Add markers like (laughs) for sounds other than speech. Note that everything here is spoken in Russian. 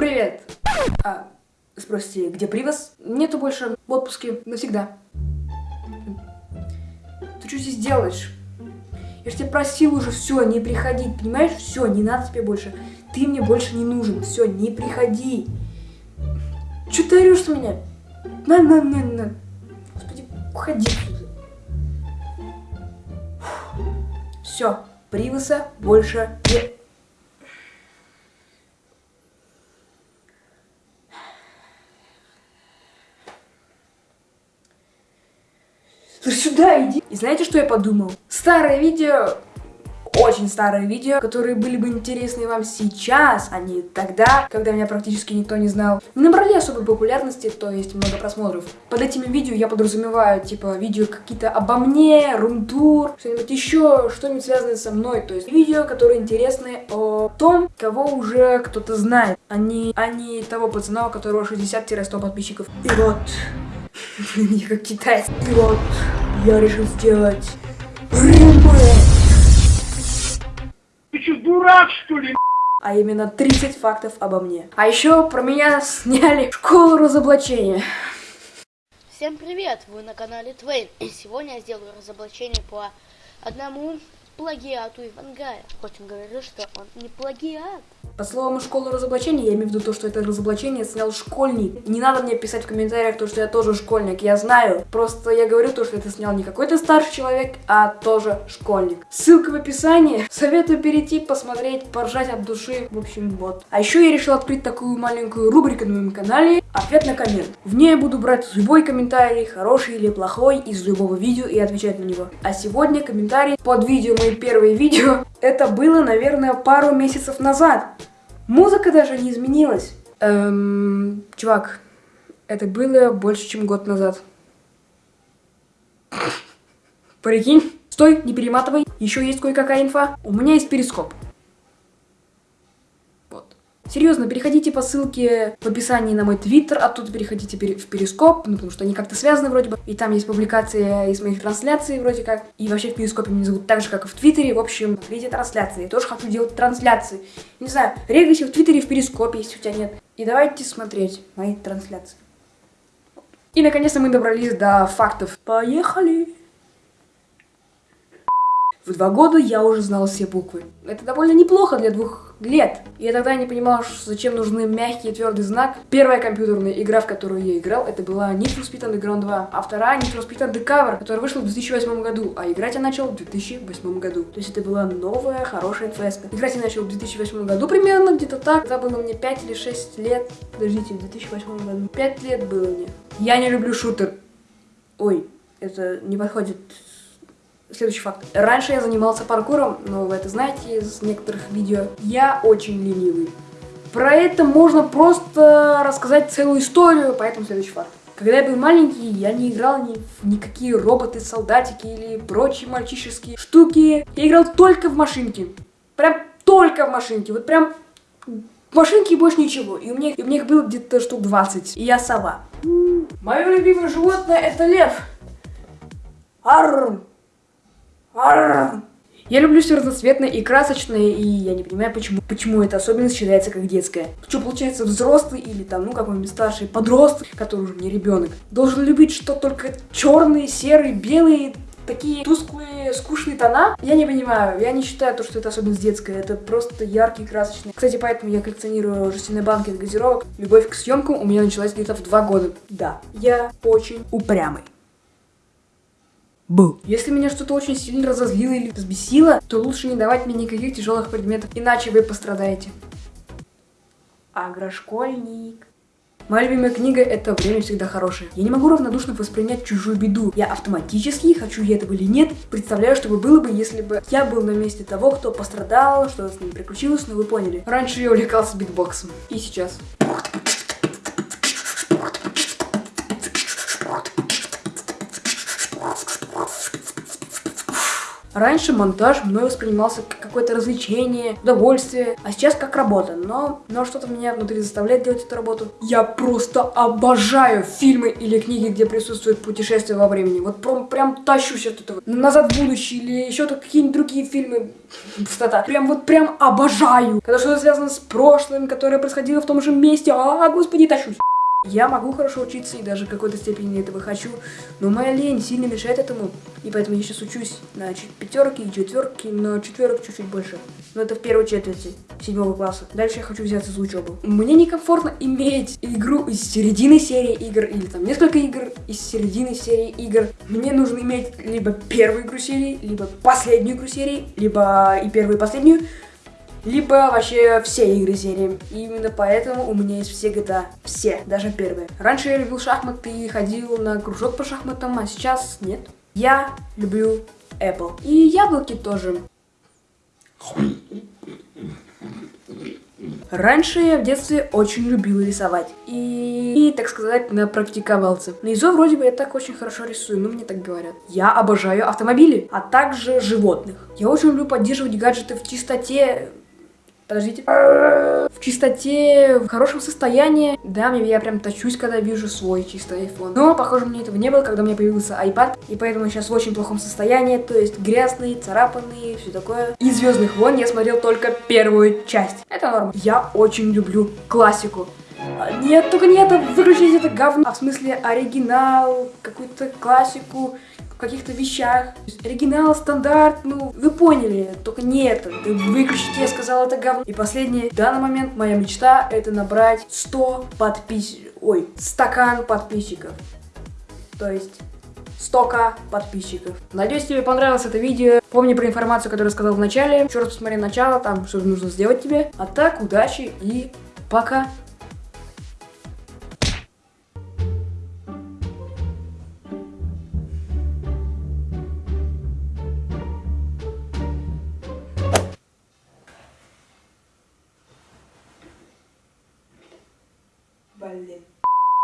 Привет! А, спросите, где привоз? Нету больше в отпуске навсегда. Ты что здесь делаешь? Я ж тебя просил уже, все, не приходить, понимаешь? Все, не надо тебе больше. Ты мне больше не нужен, все, не приходи. Че ты орешь на меня? На, на, на, на. Господи, уходи. Все, привоса больше не... сюда иди. И знаете, что я подумал? Старое видео, очень старые видео, которые были бы интересны вам сейчас, а не тогда, когда меня практически никто не знал, не набрали особой популярности, то есть много просмотров. Под этими видео я подразумеваю, типа, видео какие-то обо мне, румтур, что-нибудь еще, что-нибудь связанное со мной, то есть видео, которые интересны о том, кого уже кто-то знает, а не, а не того пацана, у которого 60-100 подписчиков. И вот, (laughs) не как китайец. И вот, я решил сделать. Ты что, дурак, что ли? А именно 30 фактов обо мне. А еще про меня сняли школу разоблачения. Всем привет! Вы на канале Твейн. И сегодня я сделаю разоблачение по одному плагиату Ивангая. Хоть он говорил, что он не плагиат. По словам школы разоблачения, я имею в виду то, что это разоблачение снял школьник. Не надо мне писать в комментариях то, что я тоже школьник, я знаю. Просто я говорю то, что это снял не какой-то старший человек, а тоже школьник. Ссылка в описании. Советую перейти, посмотреть, поржать от души. В общем, вот. А еще я решил открыть такую маленькую рубрику на моем канале «Ответ на коммент». В ней я буду брать любой комментарий, хороший или плохой, из любого видео и отвечать на него. А сегодня комментарий под видео, мои первые видео. (laughs) Это было, наверное, пару месяцев назад. Музыка даже не изменилась. Эм, чувак, это было больше, чем год назад. (laughs) Прикинь? Стой, не перематывай. Еще есть кое-какая инфа. У меня есть перископ. Серьезно, переходите по ссылке в описании на мой твиттер, оттуда переходите в перископ, ну потому что они как-то связаны вроде бы. И там есть публикация из моих трансляций вроде как. И вообще в перископе меня зовут так же, как и в твиттере. В общем, смотрите трансляции. Я тоже хочу делать трансляции. Не знаю, регайся в твиттере, в перископе, если у тебя нет. И давайте смотреть мои трансляции. И наконец-то мы добрались до фактов. Поехали! В два года я уже знал все буквы. Это довольно неплохо для двух лет. Я тогда не понимал, зачем нужны мягкий и твердый знак. Первая компьютерная игра, в которую я играл, это была Need for Speed Underground 2. А вторая Need for Speed Undercover, которая вышла в 2008 году. А играть я начал в 2008 году. То есть это была новая, хорошая НФС. Играть я начал в 2008 году примерно, где-то так. Тогда было мне 5 или 6 лет. Подождите, в 2008 году. 5 лет было мне. Я не люблю шутер. Ой, это не подходит Следующий факт. Раньше я занимался паркуром, но вы это знаете из некоторых видео. Я очень ленивый. Про это можно просто рассказать целую историю, поэтому следующий факт. Когда я был маленький, я не играл ни в никакие роботы, солдатики или прочие мальчишеские штуки. Я играл только в машинки. Прям только в машинки. Вот прям в машинке больше ничего. И у меня, и у меня их было где-то штук 20. И я сова. Мое любимое животное это лев. Арр! Я люблю все разноцветное и красочное, и я не понимаю, почему, почему эта особенность считается как детская. Что получается, взрослый или там, ну, какой-нибудь старший подросток, который уже не ребенок, должен любить что только черные, серые, белые, такие тусклые, скучные тона. Я не понимаю, я не считаю то, что это особенность детская, это просто яркий, красочный. Кстати, поэтому я коллекционирую жестяные банки от газировок. Любовь к съемкам у меня началась где-то в два года. Да, я очень упрямый был. Если меня что-то очень сильно разозлило или взбесило, то лучше не давать мне никаких тяжелых предметов, иначе вы пострадаете. Агрошкольник. Моя любимая книга это «Время всегда хорошее». Я не могу равнодушно воспринять чужую беду. Я автоматически, хочу я этого или нет, представляю, что бы было бы, если бы я был на месте того, кто пострадал, что с ним приключилось, но вы поняли. Раньше я увлекался битбоксом. И сейчас. Раньше монтаж мной воспринимался как какое-то развлечение, удовольствие, а сейчас как работа. Но, но что-то меня внутри заставляет делать эту работу. Я просто обожаю фильмы или книги, где присутствует путешествие во времени. Вот прям, прям тащусь от этого. Назад в будущее или еще какие-нибудь другие фильмы. Пустота. Прям вот прям обожаю. Когда что-то связано с прошлым, которое происходило в том же месте. А, господи, тащусь. Я могу хорошо учиться и даже в какой-то степени этого хочу, но моя лень сильно мешает этому, и поэтому я сейчас учусь на пятерки и четверки, но четверок чуть-чуть больше. Но это в первой четверти седьмого класса. Дальше я хочу взяться за учебу. Мне некомфортно иметь игру из середины серии игр или там несколько игр из середины серии игр. Мне нужно иметь либо первую игру серии, либо последнюю игру серии, либо и первую и последнюю либо вообще все игры серии. И именно поэтому у меня есть все GTA. Все, даже первые. Раньше я любил шахматы и ходил на кружок по шахматам, а сейчас нет. Я люблю Apple. И яблоки тоже. Раньше я в детстве очень любил рисовать. И, и, так сказать, напрактиковался. На ИЗО вроде бы я так очень хорошо рисую, ну мне так говорят. Я обожаю автомобили, а также животных. Я очень люблю поддерживать гаджеты в чистоте, Подождите. В чистоте, в хорошем состоянии. Да, я прям тащусь, когда вижу свой чистый iPhone. Но, похоже, мне этого не было, когда у меня появился iPad. И поэтому сейчас в очень плохом состоянии. То есть грязный, царапанный, все такое. Из Звездных войн я смотрел только первую часть. Это норм. Я очень люблю классику. Нет, только не это, выключите это говно. А в смысле оригинал, какую-то классику каких-то вещах. Оригинал, стандарт, ну, вы поняли, только не это. Ты выключите, я сказал, это говно. И последнее, в данный момент моя мечта это набрать 100 подписчиков, ой, стакан подписчиков. То есть 100к подписчиков. Надеюсь, тебе понравилось это видео. Помни про информацию, которую я сказал в начале. Еще раз посмотри начало, там что нужно сделать тебе. А так, удачи и пока. Блин.